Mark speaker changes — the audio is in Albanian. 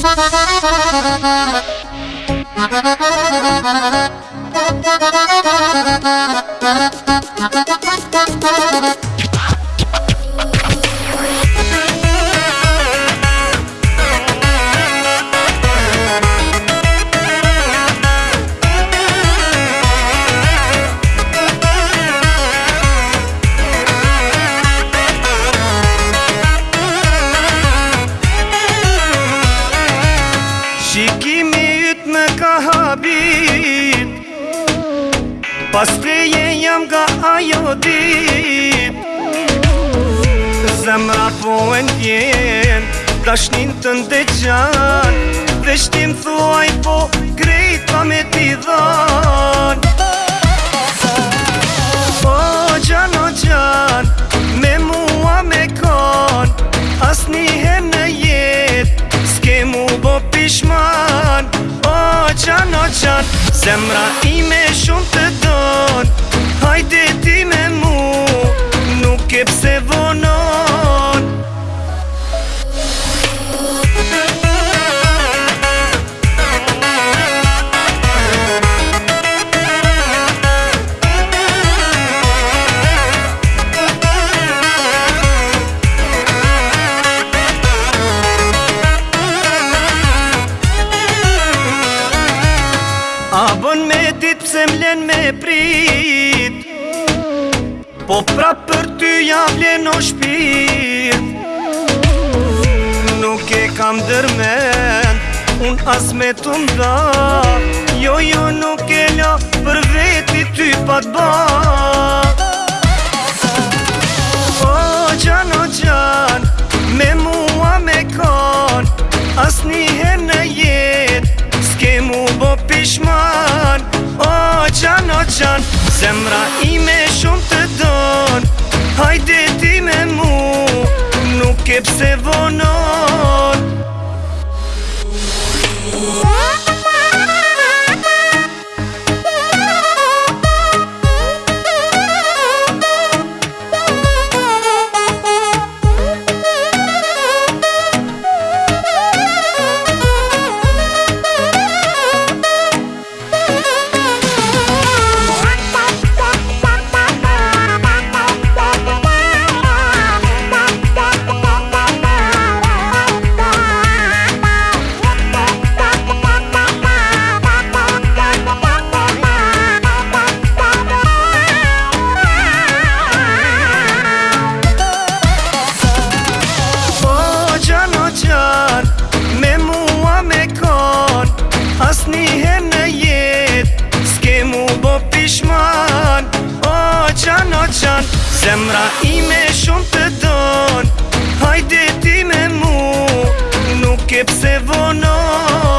Speaker 1: Ha ha ha ha ha! Pas preje jam ga ajo di Zemra po e njen Dashnin të ndëgjan Dhe shtim thuaj po Krejt pa me ti dhan O po, gjan o gjan Me mua me kon As një her në jet Ske mu bo pishman O po, gjan o gjan Zemra ime shumë të dhan Këpse vonon Abon me dit Pse mlen me prit Po pra për Dyja vle në shpirt Nuk e kam dërmen Unë asme të nda Jo, jo, nuk e la Për veti ty pa të ba O, gjan, o, gjan Me mua me kon As her në jet S'ke mu bo pishman O, gjan, o, gjan Zemra ime shumë të hep se vono Semra Zemra ime shumë të don Hajde ti me mu Nuk e pse vonon